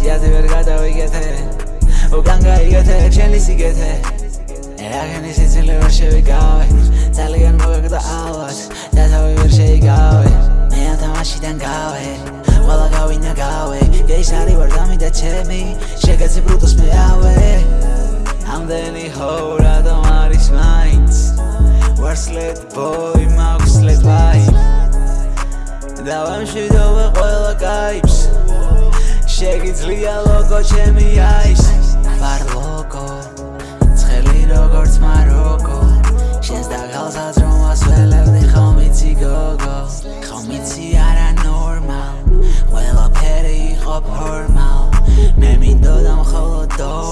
სიაზე ვერ გადავიგეთე. უკან გაიგეთე შენი სიგეთე. აღენი სიცილი ვერ შევიკავე ძალიან მოგეგდა ალვას და თავი ვერ შეიკავე მე ამ თამაშიდან გავე ყველა გავინა გავე. გეიშარი ვარ დამიდა ჩემი შეგეცი ბრუტოს მე ავე ამდენი ჰოვრა და მარის მაინც ვარ სლეთ ბოი მაქვს სლეთ ვაი. და ვამშვიდობე ყველა კაიფს შეგიძლია ლოგო ჩემი აის ვარ ლოგო ცხელი როგორც მაროკო. შენს და გალსაც რომ ასველებდი ხომ იცი გოგო? ხომ იცი არა ნორმალ? ყველა ფერი იყო ფორმალ. მე მინდოდა მხოლოდ დორალ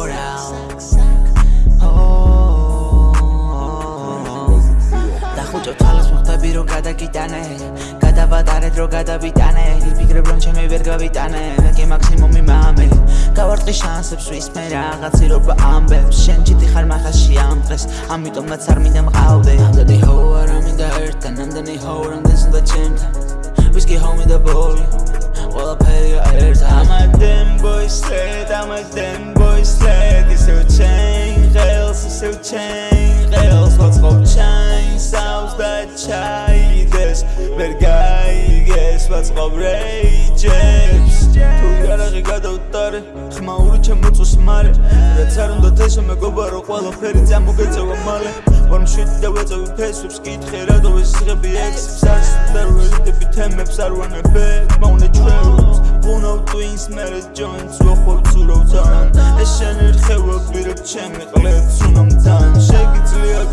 ხუჭო თვალს მოხდები რომ გადაგიტანე გადაბადარეთ რომ გადავიტანე იფიქრებ რომ ჩემი ვერ გავიტანე მე კი მაქსიმუმი მამე გავარტყი შანსებს ვისმე რაღაცი როგორ ამბებს შენ ჭიტი ხარ მახაში ამ დღეს ამიტომაც არ მინდა მყავდე. ამდენი ჰო არ მინდა ერთთან ამდენი ჰო რამდენს უნდა ჩემთან ვისკი ჰომი და ბოლი ყველაფერია ერთად. ამადემ ბოისლედ ამადემ ბოისლედ ისევ ჩენ ღელს ისევ ჩენ ღელს ვაწყობ ჩაინსავს და ჩაიდეს. ვერ გაიგეს ვაწყობ რეიჯებს. თუ იარაღი გადავტარე ხმაური ჩემოწოს მალე რაც არ უნდა თესო მეგობარო ყველაფერი წამოგეწევა მალე. ვარ მშვიდი და ვეწევი ფესვებს კითხე რატო ეს სიღები ექსებს არს და როელიდები თემებს არ ვანებე. მაუნე ჩვენს ბუნო ტვინს მერე ჯოინს ვახვალ ცურავთან ეს შენ ერხევა პირებ ჩემი ყლებს შეგიძლია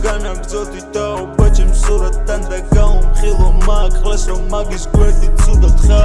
განაგზოდი და უბაჩემ სურათთან და გაუმხილო მაკლეს რომ მაგის გვერდი ცუდად ხარ ნუ იქნები ძუკნა აღიარე რომ ხრუარ ხარ